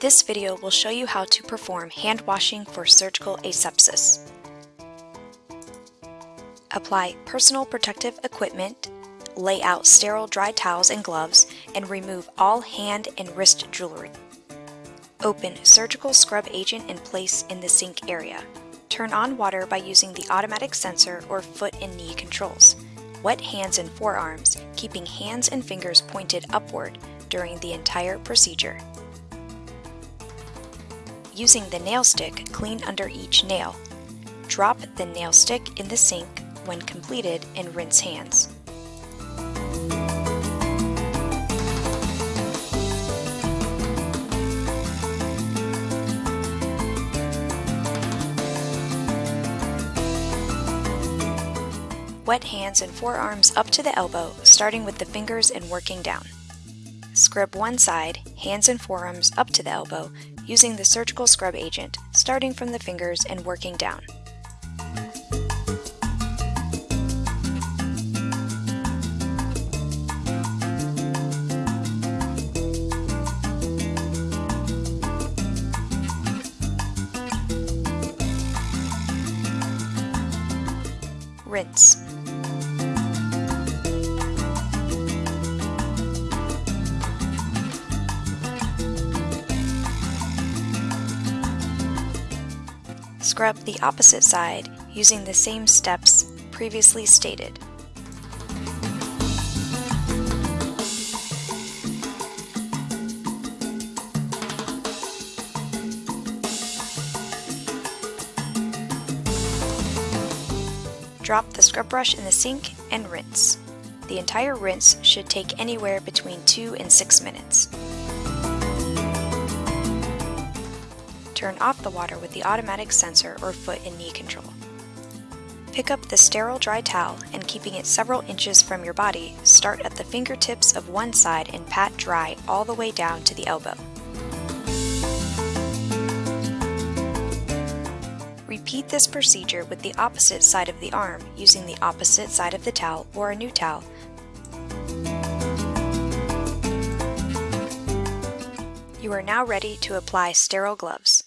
This video will show you how to perform hand washing for surgical asepsis. Apply personal protective equipment, lay out sterile dry towels and gloves, and remove all hand and wrist jewelry. Open surgical scrub agent and place in the sink area. Turn on water by using the automatic sensor or foot and knee controls. Wet hands and forearms, keeping hands and fingers pointed upward during the entire procedure. Using the nail stick, clean under each nail. Drop the nail stick in the sink when completed and rinse hands. Wet hands and forearms up to the elbow, starting with the fingers and working down. Scrub one side, hands and forearms up to the elbow, using the surgical scrub agent, starting from the fingers and working down. Rinse. Scrub the opposite side using the same steps previously stated. Drop the scrub brush in the sink and rinse. The entire rinse should take anywhere between 2 and 6 minutes. Turn off the water with the automatic sensor or foot and knee control. Pick up the sterile dry towel and keeping it several inches from your body, start at the fingertips of one side and pat dry all the way down to the elbow. Repeat this procedure with the opposite side of the arm using the opposite side of the towel or a new towel. You are now ready to apply sterile gloves.